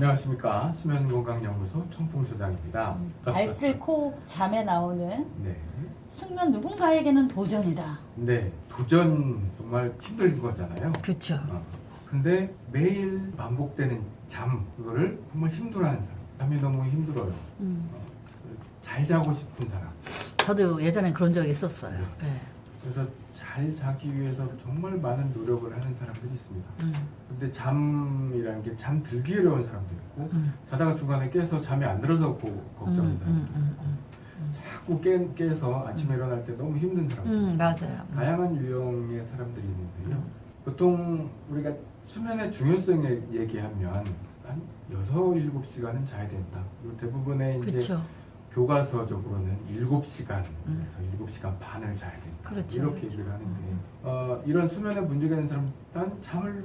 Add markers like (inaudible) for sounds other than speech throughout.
안녕하십니까 수면건강연구소 청풍소장입니다. 알쓸코 잠에 나오는 네, 숙면 누군가에게는 도전이다. 네 도전 정말 힘든 거잖아요. 그렇죠. 어, 근데 매일 반복되는 잠 그거를 정말 힘들어하는 사람, 잠이 너무 힘들어요. 음. 어, 잘 자고 싶은 사람. 저도 예전에 그런 적이 있었어요. 네. 그래서 잘 자기 위해서 정말 많은 노력을 하는 사람들이 있습니다. 음. 근데 잠이라는 게 잠 들기 어려운 사람도 있고 음. 자다가 중간에 깨서 잠이 안 들어서 고, 음, 걱정입니다. 음, 음, 음. 자꾸 깨, 깨서 아침에 일어날 때 너무 힘든 사람들 음, 맞아요. 음. 다양한 유형의 사람들이 있는데요 보통 우리가 수면의 중요성을 얘기하면 한 6, 7시간은 자야 된다 대부분의 이제 그렇죠. 교과서적으로는 7시간에서 음. 7시간 반을 자야 된다 그렇죠, 이렇게 그렇죠. 얘기를 하는데 음. 어, 이런 수면에 문제가 있는 사람은 일단 잠을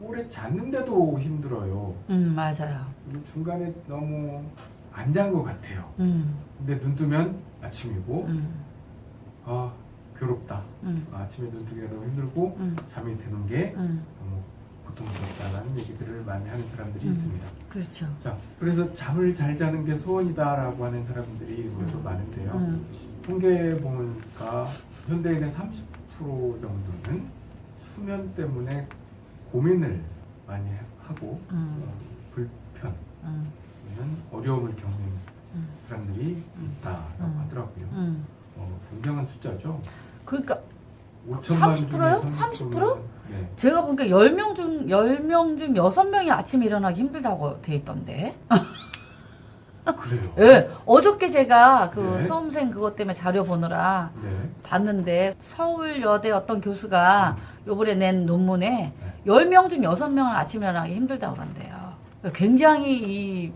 오래 잤는데도 힘들어요 음, 맞아요. 그리고 중간에 너무 안 잔 것 같아요 음, 근데 눈 뜨면 아침이고 음, 아 괴롭다 음, 아침에 눈 뜨기가 너무 힘들고 음, 잠이 드는 게 음. 고통스럽다는 얘기들을 많이 하는 사람들이 음. 있습니다 그렇죠. 자 그래서 잠을 잘 자는 게 소원이다라고 하는 사람들이 의외로 음. 많은데요 음, 통계에 보니까 현대인의 30% 정도는 수면 때문에 고민을 많이 하고 음, 어, 불편 음, 어려움을 겪는 음, 사람들이 음. 있다라고 음. 하더라고요 음. 어, 굉장한 숫자죠 그러니까 5천만 30%요? 중에 30%? 네. 제가 보니까 10명 중 10명 중 6명이 아침에 일어나기 힘들다고 돼 있던데. (laughs) 그래요. 예. 어저께 제가 그 네. 수험생 그것 때문에 자료 보느라 네. 봤는데 서울여대 어떤 교수가 요번에 낸 논문에 네. 10명 중 6명은 아침에 일어나기 힘들다고 그런대요. 굉장히 이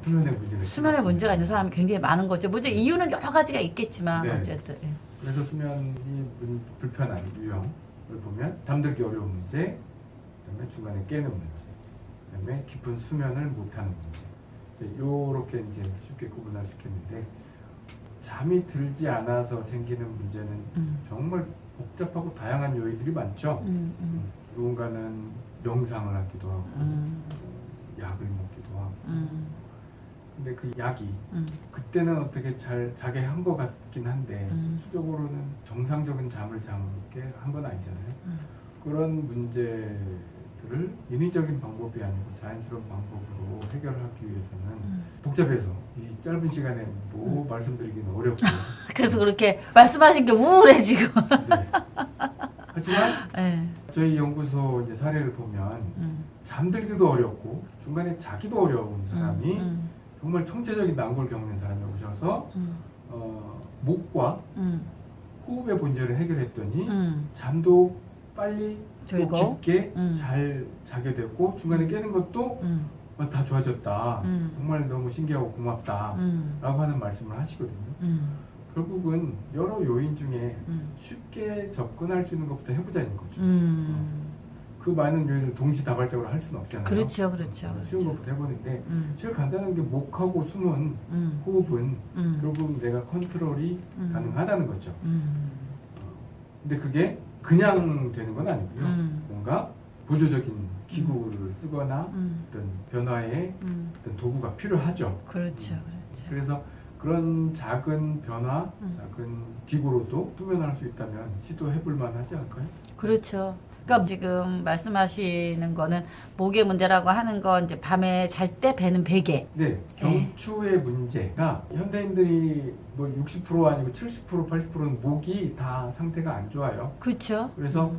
수면의 문제가 있는 사람이 굉장히 많은 거죠. 문제 이유는 여러 가지가 있겠지만 네. 어쨌든 예. 그래서 수면이 문- 불편한 유형을 보면 잠들기 어려운 문제, 그다음에 중간에 깨는 문제, 그다음에 깊은 수면을 못하는 문제. 이렇게 이제 쉽게 구분할 수 있겠는데 잠이 들지 않아서 생기는 문제는 음, 정말 복잡하고 다양한 요인들이 많죠. 음, 음, 누군가는 명상을 하기도 하고 음, 약을 먹기도 하고. 음, 근데 그 약이 음, 그때는 어떻게 잘 자게 한 것 같긴 한데 음. 실질적으로는 정상적인 잠을 잠게 한 건 아니잖아요. 음. 그런 문제들을 인위적인 방법이 아니고 자연스러운 방법으로 해결하기 위해서는 음. 복잡해서 이 짧은 시간에 뭐 말씀드리기는 어렵고 (laughs) 그래서 그렇게 말씀하신 게 우울해 지금. 네. 하지만 예. (laughs) 저희 연구소 이제 사례를 보면 음, 잠들기도 어렵고 중간에 자기도 어려운 사람이 음, 정말 총체적인 난골 겪는 사람이 오셔서 음, 어, 목과 음, 호흡의 문제를 해결했더니 음, 잠도 빨리 또. 깊게 음. 잘 자게 됐고 중간에 깨는 것도 음, 어, 다 좋아졌다. 음. 정말 너무 신기하고 고맙다. 음, 라고 하는 말씀을 하시거든요. 음, 결국은 여러 요인 중에 음, 쉽게 접근할 수 있는 것부터 해보자는 거죠. 음. 그 많은 요인을 동시다발적으로 할 수는 없잖아요. 그렇죠, 그렇죠, 쉬운 그렇죠. 것부터 해보는데 음, 제일 간단한 게 목하고 숨은 음, 호흡은 음, 결국 내가 컨트롤이 음. 가능하다는 거죠. 음, 근데 그게 그냥 되는 건 아니고요. 음. 뭔가 보조적인 기구를 쓰거나 음, 어떤 변화의 음. 어떤 도구가 필요하죠. 그렇죠, 그렇죠. 그래서 그런 작은 변화, 음. 작은 기구로도 수면할 수 있다면 시도해 볼 만하지 않을까요? 그렇죠. 그러니까 지금 말씀하시는 거는 목의 문제라고 하는 건 이제 밤에 잘 때 배는 베개. 네, 경추의 문제가 현대인들이 뭐 60% 아니고 70% 80%는 목이 다 상태가 안 좋아요. 그렇죠. 그래서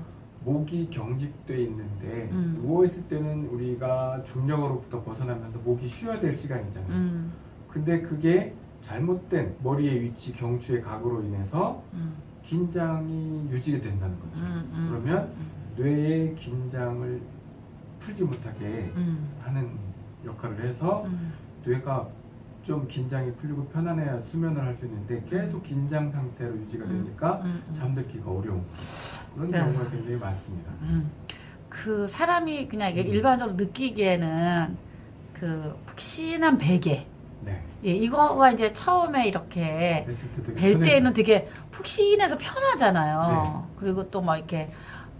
목이 경직돼 있는데 음. 누워 있을 때는 우리가 중력으로부터 벗어나면서 목이 쉬어야 될 시간이잖아요. 음, 근데 그게 잘못된 머리의 위치, 경추의 각으로 인해서 음, 긴장이 유지가 된다는 거죠. 음, 음, 그러면 음, 뇌의 긴장을 풀지 못하게 음, 하는 역할을 해서 음, 뇌가 좀 긴장이 풀리고 편안해야 수면을 할 수 있는데 계속 긴장 상태로 유지가 음, 되니까 음, 음. 잠들기가 어려운 그런 네. 경우가 굉장히 많습니다. 음. 그 사람이 그냥 일반적으로 느끼기에는 그 푹신한 베개. 네. 예, 이거가 이제 처음에 이렇게 벨 편해요. 때는 되게 푹신해서 편하잖아요. 그리고 또 막 이렇게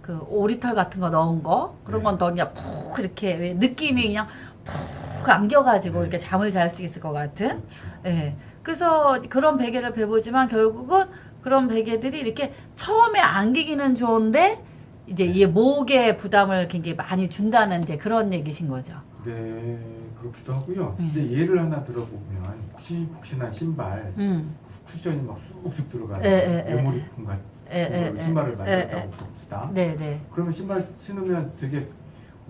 그 오리털 같은 거 넣은 거 그런 네. 건더 그냥 푹 이렇게 왜 느낌이 그냥 푹 안겨가지고 네. 이렇게 잠을 잘 수 있을 것 같은. 예. 그래서 그런 베개를 배보지만 결국은 그런 베개들이 이렇게 처음에 안기기는 좋은데 이제 이 목에 부담을 굉장히 많이 준다는 이제 그런 얘기신 거죠. 네, 그렇기도 하고요. 음. 이제 예를 하나 들어보면 혹시복신한 신발 음. 쿠션이 막 쑥쑥 에, 에, 메모리폼 같은 신발을 에, 만들었다고 봅시다. 네, 네. 그러면 신발 신으면 되게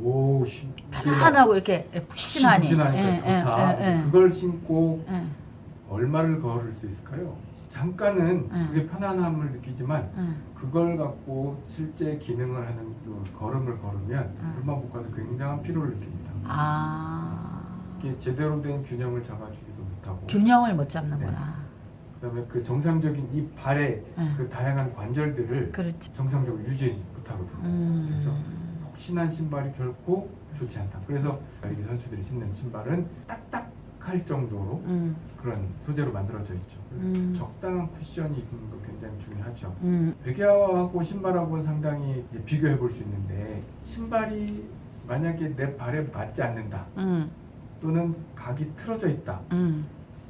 오, 신, 편안하고 이렇게 푹신하니. 예, 좋다. 예, 예, 예. 그걸 신고 예, 얼마를 걸을 수 있을까요? 잠깐은 음. 그게 편안함을 느끼지만 예. 그걸 갖고 실제 기능을 하는 그 걸음을 걸으면 음. 얼마 못 가도 굉장한 피로를 느낍니다. 아. 이게 제대로 된 균형을 잡아주지도 못하고 균형을 못 잡는구나. 그다음에 그 정상적인 이 발의 예. 그 다양한 관절들을 그렇지. 정상적으로 유지하지 못하거든요. 그래서 음. 혹신한 신발이 결코 좋지 않다. 그래서 달리기 선수들이 신는 신발은 딱딱할 정도로 음. 그런 소재로 만들어져 있죠. 그래서 음. 적당한 쿠션이 있는 거 굉장히 중요하죠. 음. 베개하고 신발하고는 상당히 비교해 볼 수 있는데 신발이 만약에 내 발에 맞지 않는다 음. 또는 각이 틀어져 있다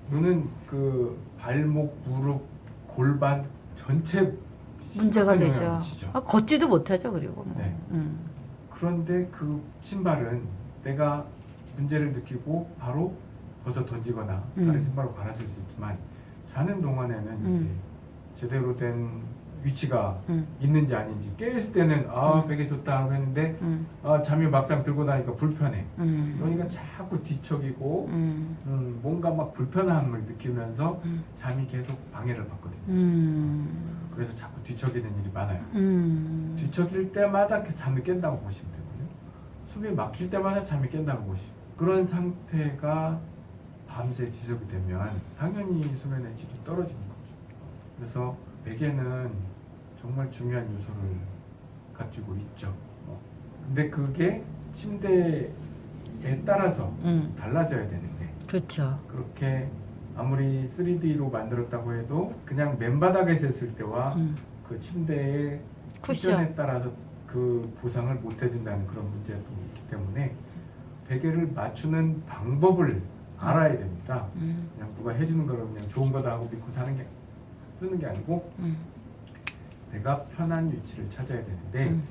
음. 또는 그 발목, 무릎, 골반 전체 문제가 되죠. 아, 걷지도 못하죠, 그리고. 뭐. 네. 음. 그런데 그 신발은 내가 문제를 느끼고 바로 벗어 던지거나 음. 다른 신발로 갈아쓸 수 있지만 자는 동안에는 음. 제대로 된 위치가 음. 있는지 아닌지 깨있을 때는 아 음. 베개 좋다 하고 했는데 음. 아 잠이 막상 들고 나니까 불편해 음. 그러니까 자꾸 뒤척이고 음. 음, 뭔가 막 불편함을 느끼면서 음. 잠이 계속 방해를 받거든요 음. 그래서 자꾸 뒤척이는 일이 많아요 음. 뒤척일 때마다 그 잠이 깬다고 보시면 되거든요. 숨이 막힐 때마다 잠이 깬다고 보시면 그런 상태가 밤새 지속이 되면 당연히 수면의 질이 떨어지는 거죠. 그래서 베개는 정말 중요한 요소를 가지고 있죠. 어. 근데 그게 침대에 따라서 음. 달라져야 되는데 그렇죠. 그렇게 아무리 3D로 만들었다고 해도 그냥 맨바닥에서 했을 때와 음. 그 침대의 쿠션. 쿠션에 따라서 그 보상을 못 해준다는 그런 문제도 있기 때문에 베개를 맞추는 방법을 알아야 됩니다. 음. 그냥 누가 해주는 거를 그냥 좋은 거다 하고 믿고 사는 게 쓰는 게 아니고 음. 내가 편한 위치를 찾아야 되는데 음.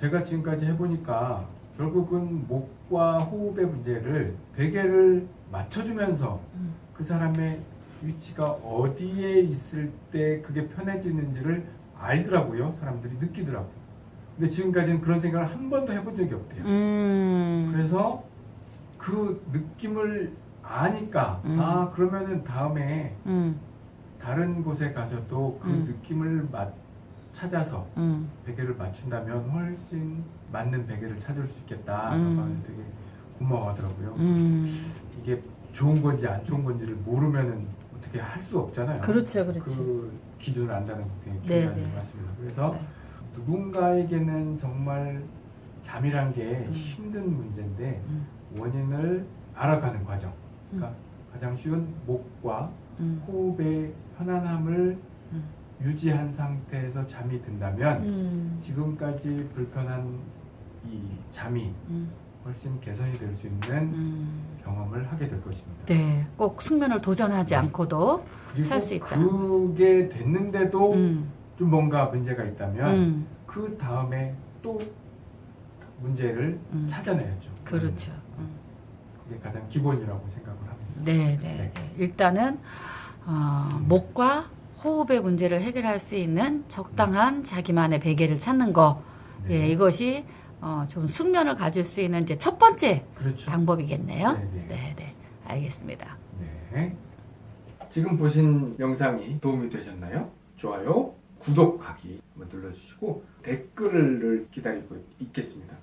제가 지금까지 해보니까 결국은 목과 호흡의 문제를 베개를 맞춰주면서 음. 그 사람의 위치가 어디에 있을 때 그게 편해지는지를 알더라고요. 사람들이 느끼더라고요. 근데 지금까지는 그런 생각을 한 번도 해본 적이 없대요. 음. 그래서 그 느낌을 아니까 음. 아 그러면은 다음에 음. 다른 곳에 가서도 그 음. 느낌을 맞, 찾아서 음. 베개를 맞춘다면 훨씬 맞는 베개를 찾을 수 있겠다. 음. 음. 되게 고마워하더라고요. 음. 이게 좋은 건지 안 좋은 건지를 모르면은 어떻게 할 수 없잖아요. 그렇죠, 그렇죠. 그 기준을 안다는 게 굉장히 네, 중요한 네. 것 같습니다. 그래서 네. 누군가에게는 정말 잠이란 게 음. 힘든 문제인데 음. 원인을 알아가는 과정. 그러니까 가장 쉬운 목과 음. 호흡의 편안함을 음. 유지한 상태에서 잠이 든다면 음. 지금까지 불편한 이 잠이 음. 훨씬 개선이 될 수 있는 음. 경험을 하게 될 것입니다. 네, 꼭 숙면을 도전하지 네. 않고도 그리고 살수 있다. 그게 됐는데도 음. 좀 뭔가 문제가 있다면 음. 그 다음에 또 문제를 음. 찾아내야죠. 그렇죠. 음. 그게 가장 기본이라고 생각을 합니다. 네, 네, 네. 네. 일단은 어, 목과 호흡의 문제를 해결할 수 있는 적당한 자기만의 베개를 찾는 거, 네. 예, 이것이 어, 좀 숙면을 가질 수 있는 이제 첫 번째 그렇죠. 방법이겠네요. 네, 네. 네, 네, 알겠습니다. 네. 지금 보신 영상이 도움이 되셨나요? 좋아요, 구독하기 눌러주시고 댓글을 기다리고 있겠습니다.